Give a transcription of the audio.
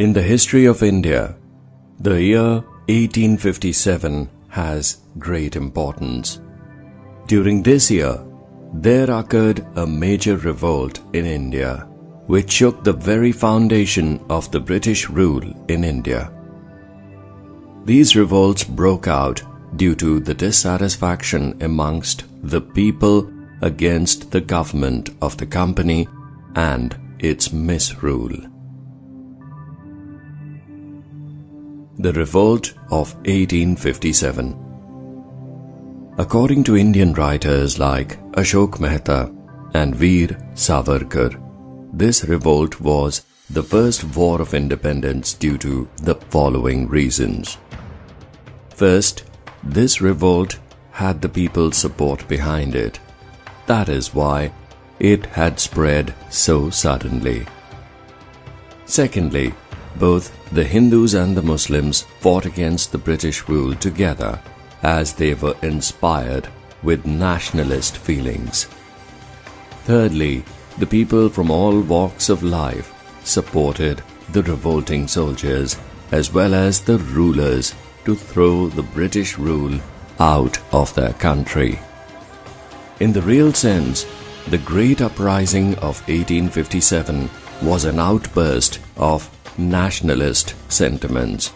In the history of India, the year 1857 has great importance. During this year, there occurred a major revolt in India, which shook the very foundation of the British rule in India. These revolts broke out due to the dissatisfaction amongst the people against the government of the company and its misrule. The Revolt of 1857 According to Indian writers like Ashok Mehta and Veer Savarkar, this revolt was the first war of independence due to the following reasons. First, this revolt had the people's support behind it. That is why it had spread so suddenly. Secondly, both the Hindus and the Muslims fought against the British rule together as they were inspired with nationalist feelings. Thirdly, the people from all walks of life supported the revolting soldiers as well as the rulers to throw the British rule out of their country. In the real sense, the Great Uprising of 1857 was an outburst of nationalist sentiments.